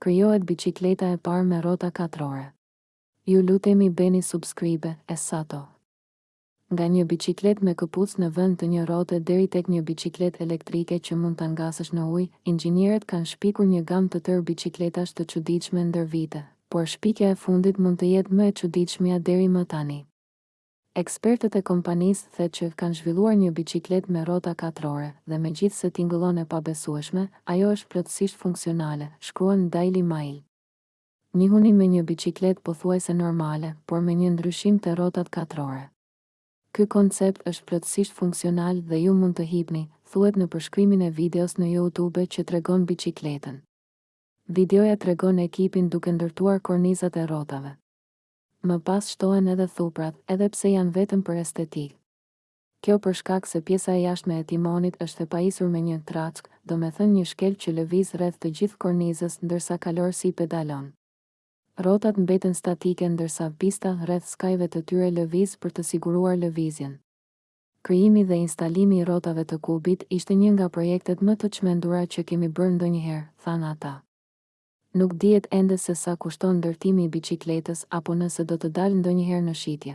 Krijohet biçikleta e parë me rrota katrore. Ju lutemi bëni subscribe e sato. Nga një biçikletë me këpucë në vend të një rrote deri tek një biçikletë elektrike që mund ta ngasësh në ujë, inxhinierët kanë shpikur një gamë të tërë biçikletash të çuditshme ndër vite. Por shpikja e fundit mund të jetë më e çuditshmja deri më tani. Ekspertët e kompanisë The Q kanë zhvilluar një biçikletë me rrota katrore dhe megjithëse tingëllon e pabesueshme, ajo është plotësisht funksionale, shkruan Daily Mail. Njihuni me një biçikletë pothuajse normale, por me një ndryshim te rrotat katrore. Ky koncept është plotësisht funksional dhe ju mund të hipni, thuhet në përshkrimin e videos në Youtube që tregon biçikletën. Videoja tregon ekipin duke ndërtuar kornizat e rrotave. Më pas shtohen edhe thuprat, edhe pse janë vetëm për estetikë. Kjo për shkak se pjesa e jashtme e timonit është e pajisur me një track, domethënë një shkel që lëviz rreth të gjithë kornizës ndërsa kalorësi pedalon. Rrotat mbeten statike ndërsa pista rreth skajve të tyre lëviz për të siguruar lëvizjen. Krijimi dhe instalimi i rrotave të kubit ishte një nga projektet më të çmendura që kemi bërë ndonjëherë, thanë ata. Nuk dihet ende se sa kushton ndërtimi i biçikletës apo nëse do të dalë ndonjëherë në shitje.